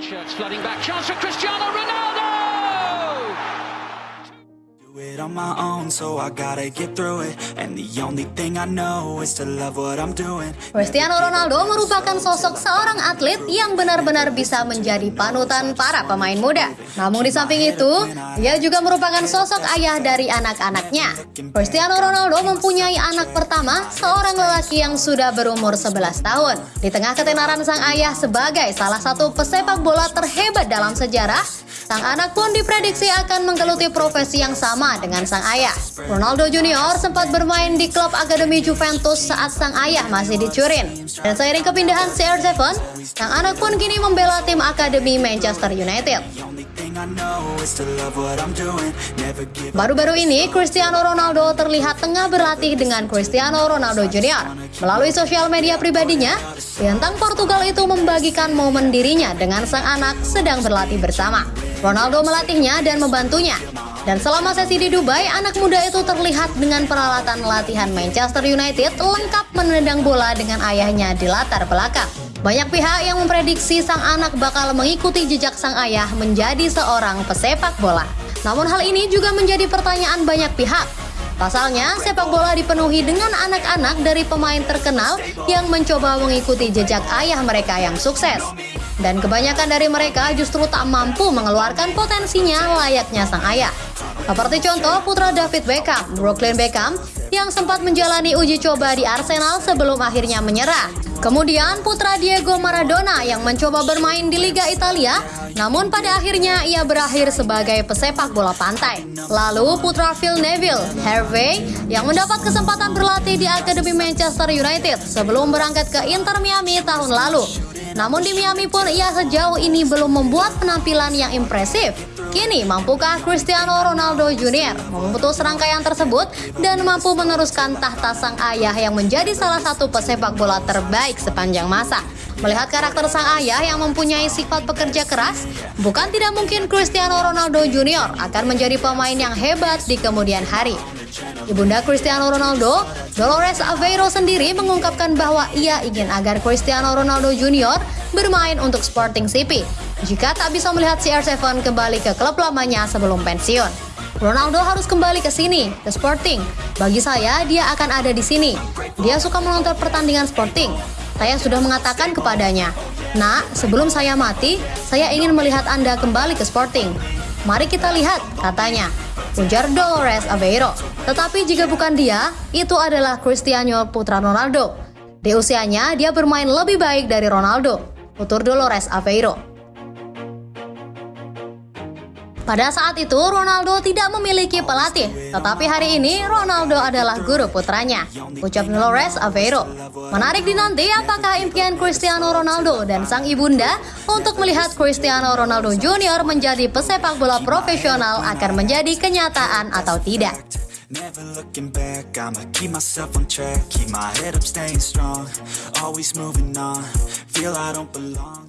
Shirts flooding back. Chance for Cristiano Ronaldo! It. Cristiano Ronaldo merupakan sosok seorang atlet yang benar-benar bisa menjadi panutan para pemain muda. Namun di samping itu, dia juga merupakan sosok ayah dari anak-anaknya. Cristiano Ronaldo mempunyai anak pertama, seorang lelaki yang sudah berumur 11 tahun. Di tengah ketenaran sang ayah sebagai salah satu pesepak bola terhebat dalam sejarah, sang anak pun diprediksi akan menggeluti profesi yang sama dengan sang ayah. Ronaldo Junior sempat bermain di klub Akademi Juventus saat sang ayah masih di Turin. Dan seiring kepindahan CR7, sang anak pun kini membela tim Akademi Manchester United. Baru-baru ini, Cristiano Ronaldo terlihat tengah berlatih dengan Cristiano Ronaldo Junior. Melalui sosial media pribadinya, bintang Portugal itu membagikan momen dirinya dengan sang anak sedang berlatih bersama. Ronaldo melatihnya dan membantunya. Dan selama sesi di Dubai, anak muda itu terlihat dengan peralatan latihan Manchester United lengkap menendang bola dengan ayahnya di latar belakang. Banyak pihak yang memprediksi sang anak bakal mengikuti jejak sang ayah menjadi seorang pesepak bola. Namun hal ini juga menjadi pertanyaan banyak pihak. Pasalnya, sepak bola dipenuhi dengan anak-anak dari pemain terkenal yang mencoba mengikuti jejak ayah mereka yang sukses. Dan kebanyakan dari mereka justru tak mampu mengeluarkan potensinya layaknya sang ayah. Seperti contoh putra David Beckham, Brooklyn Beckham, yang sempat menjalani uji coba di Arsenal sebelum akhirnya menyerah. Kemudian putra Diego Maradona yang mencoba bermain di Liga Italia, namun pada akhirnya ia berakhir sebagai pesepak bola pantai. Lalu putra Phil Neville, Harvey, yang mendapat kesempatan berlatih di Akademi Manchester United sebelum berangkat ke Inter Miami tahun lalu. Namun di Miami pun ia sejauh ini belum membuat penampilan yang impresif. Kini, mampukah Cristiano Ronaldo Jr. memutus rangkaian tersebut dan mampu meneruskan tahta sang ayah yang menjadi salah satu pesepak bola terbaik sepanjang masa? Melihat karakter sang ayah yang mempunyai sifat pekerja keras, bukan tidak mungkin Cristiano Ronaldo Jr. akan menjadi pemain yang hebat di kemudian hari. Ibunda Cristiano Ronaldo, Dolores Aveiro sendiri mengungkapkan bahwa ia ingin agar Cristiano Ronaldo Jr. bermain untuk Sporting CP jika tak bisa melihat CR7 kembali ke klub lamanya sebelum pensiun. Ronaldo harus kembali ke sini, ke Sporting. Bagi saya, dia akan ada di sini. Dia suka menonton pertandingan Sporting. Saya sudah mengatakan kepadanya, Nak, sebelum saya mati, saya ingin melihat Anda kembali ke Sporting. Mari kita lihat, katanya. Ujar Dolores Aveiro. Tetapi jika bukan dia, itu adalah Cristiano putra Ronaldo. Di usianya, dia bermain lebih baik dari Ronaldo. Tutur Dolores Aveiro. Pada saat itu, Ronaldo tidak memiliki pelatih, tetapi hari ini Ronaldo adalah guru putranya. Ucap Dolores Aveiro. Menarik dinanti apakah impian Cristiano Ronaldo dan sang ibunda untuk melihat Cristiano Ronaldo Junior menjadi pesepak bola profesional akan menjadi kenyataan atau tidak. Never looking back, I'ma keep myself on track. Keep my head up, staying strong. Always moving on. Feel I don't belong